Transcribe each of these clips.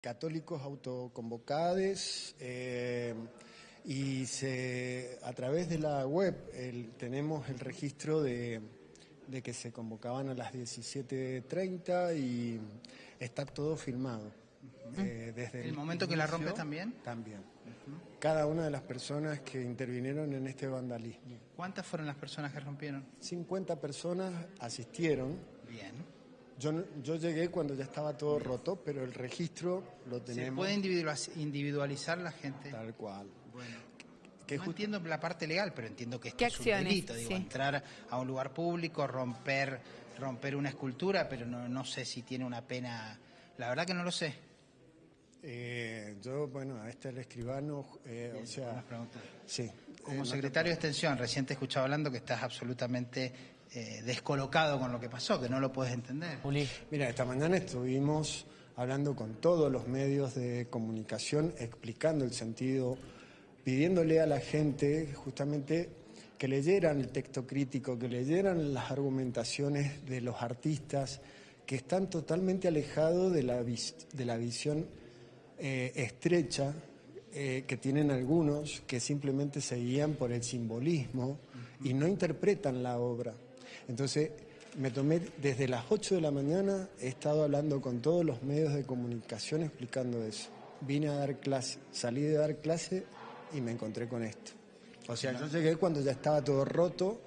católicos autoconvocados eh, y se, a través de la web tenemos el registro de, que se convocaban a las 17.30 y está todo filmado. Eh, desde ¿El, momento que la rompes también? También. Cada una de las personas que intervinieron en este vandalismo. ¿Cuántas fueron las personas que rompieron? 50 personas asistieron. Bien. Yo, yo llegué cuando ya estaba todo roto, pero el registro lo tenemos. ¿Se puede individualizar la gente? Tal cual. Bueno. Que no entiendo la parte legal, pero entiendo que esto es un delito, digo, entrar a un lugar público, romper, romper una escultura, pero no, no sé si tiene una pena. La verdad que no lo sé. Eh, yo, bueno, a este el escribano, eh, o sea, sí. Como secretario de Extensión, recién te he escuchado hablando que estás absolutamente eh, descolocado con lo que pasó, que no lo puedes entender. Mira, esta mañana estuvimos hablando con todos los medios de comunicación, explicando el sentido, pidiéndole a la gente justamente que leyeran el texto crítico, que leyeran las argumentaciones de los artistas que están totalmente alejados de la, de la visión eh, estrecha eh, que tienen algunos que simplemente se guían por el simbolismo y no interpretan la obra. Entonces, me tomé desde las 8 de la mañana, he estado hablando con todos los medios de comunicación explicando eso. Vine a dar clase, salí de dar clase y me encontré con esto. O sea, yo llegué cuando ya estaba todo roto,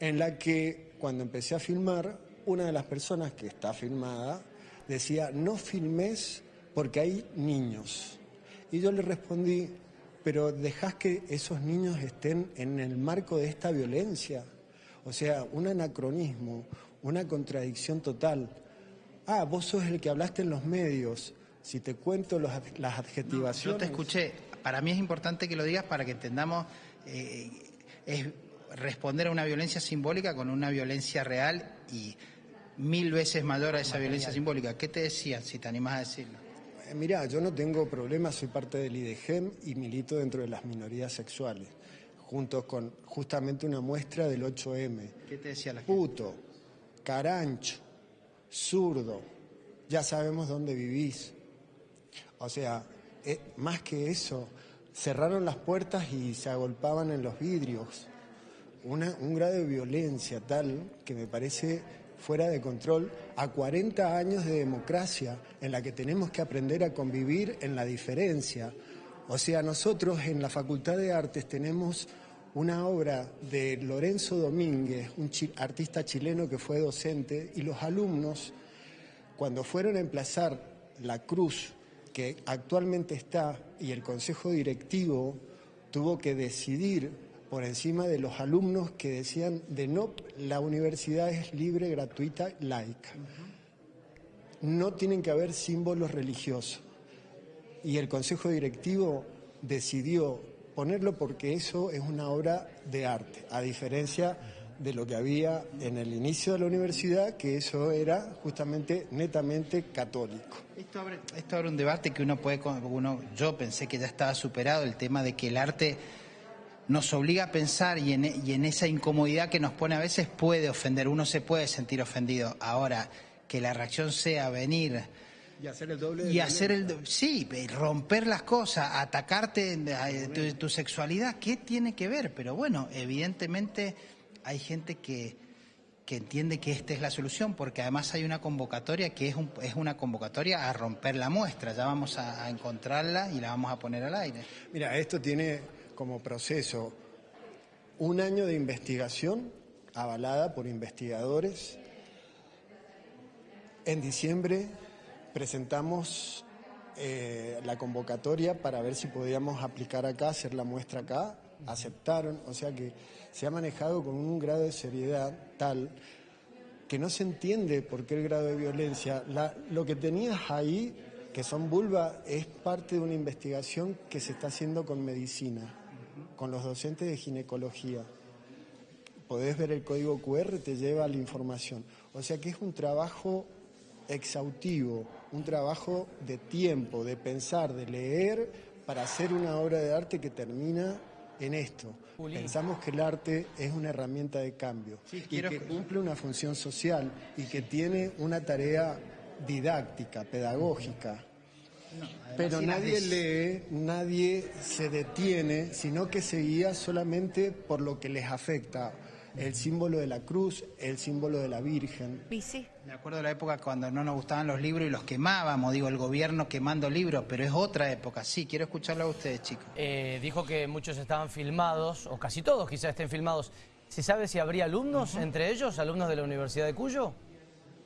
en la que cuando empecé a filmar, una de las personas que está filmada decía, no filmes porque hay niños. Y yo le respondí, pero dejás que esos niños estén en el marco de esta violencia. O sea, un anacronismo, una contradicción total. Ah, vos sos el que hablaste en los medios. Si te cuento las adjetivaciones... yo te escuché. Para mí es importante que lo digas para que entendamos... Eh, es responder a una violencia simbólica con una violencia real y mil veces mayor a esa violencia simbólica. ¿Qué te decían, si te animás a decirlo? Eh, mirá, yo no tengo problemas, soy parte del IDGEM y milito dentro de las minorías sexuales, junto con justamente una muestra del 8M. ¿Qué te decía la gente? Puto, carancho, zurdo, ya sabemos dónde vivís. O sea, eh, más que eso, cerraron las puertas y se agolpaban en los vidrios. un grado de violencia tal que me parece fuera de control a 40 años de democracia en la que tenemos que aprender a convivir en la diferencia. O sea, nosotros en la Facultad de Artes tenemos una obra de Lorenzo Domínguez, un artista chileno que fue docente, y los alumnos, cuando fueron a emplazar la cruz que actualmente está y el Consejo Directivo tuvo que decidir por encima de los alumnos que decían de no, la universidad es libre, gratuita, laica. No tienen que haber símbolos religiosos. Y el Consejo Directivo decidió ponerlo porque eso es una obra de arte, a diferencia de lo que había en el inicio de la universidad, que eso era justamente netamente católico. Esto abre, un debate que uno puede, uno, yo pensé que ya estaba superado, el tema de que el arte nos obliga a pensar y en, esa incomodidad que nos pone a veces puede ofender, uno se puede sentir ofendido. Ahora, que la reacción sea venir y hacer el doble y hacer el sí romper las cosas atacarte tu, sexualidad qué tiene que ver pero bueno evidentemente hay gente que que entiende que esta es la solución porque además hay una convocatoria que es, es una convocatoria a romper la muestra. Ya vamos a encontrarla y la vamos a poner al aire. Mira esto tiene como proceso un año de investigación avalada por investigadores. En diciembre presentamos eh, la convocatoria para ver si podíamos aplicar acá, hacer la muestra acá. Aceptaron, o sea que se ha manejado con un grado de seriedad tal que no se entiende por qué el grado de violencia. lo que tenías ahí, que son vulva, es parte de una investigación que se está haciendo con medicina con los docentes de ginecología. Podés ver el código QR, te lleva la información. O sea que es un trabajo exhaustivo, un trabajo de tiempo, de pensar, de leer para hacer una obra de arte que termina en esto. Pensamos que el arte es una herramienta de cambio y que cumple una función social y que tiene una tarea didáctica, pedagógica. Pero nadie lee, nadie se detiene, sino que se guía solamente por lo que les afecta. El símbolo de la cruz, el símbolo de la Virgen. Y sí. Me acuerdo de la época cuando no nos gustaban los libros y los quemábamos, digo, el gobierno quemando libros, pero es otra época. Sí, quiero escucharlo a ustedes, chicos. Eh, dijo que muchos estaban filmados, o casi todos quizás estén filmados. ¿Se sabe si habría alumnos entre ellos, alumnos de la Universidad de Cuyo?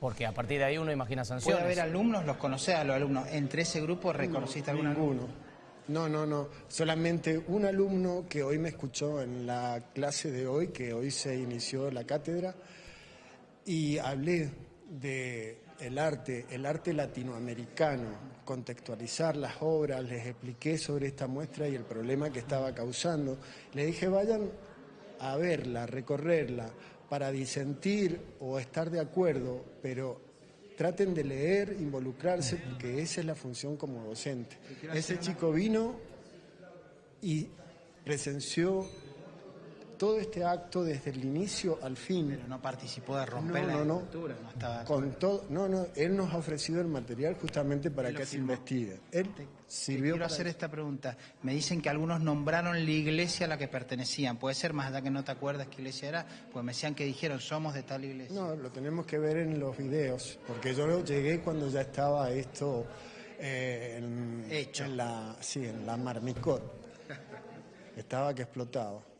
Porque a partir de ahí uno imagina ¿Puede sanciones. haber alumnos? ¿Los conocés a los alumnos? ¿Entre ese grupo reconociste algún alumno? No, no, no. Solamente un alumno que hoy me escuchó en la clase de hoy, que hoy se inició la cátedra, y hablé de el arte, el arte latinoamericano, contextualizar las obras, les expliqué sobre esta muestra y el problema que estaba causando. Le dije, vayan a verla, recorrerla, para disentir o estar de acuerdo, pero traten de leer, involucrarse, porque esa es la función como docente. Ese chico vino y presenció todo este acto desde el inicio al fin. Pero no participó de romper No, la no, no. estructura, no estaba... Con todo, no, no, él nos ha ofrecido el material justamente para que se investigue. Él Te sirvió quiero para hacer esta pregunta. Me dicen que algunos nombraron la iglesia a la que pertenecían. ¿Puede ser más allá que no te acuerdas qué iglesia era? Pues me decían que dijeron, somos de tal iglesia. No, lo tenemos que ver en los videos, porque yo llegué cuando ya estaba esto eh, en, Hecho. en la, sí, en la marmicot. Estaba que explotaba.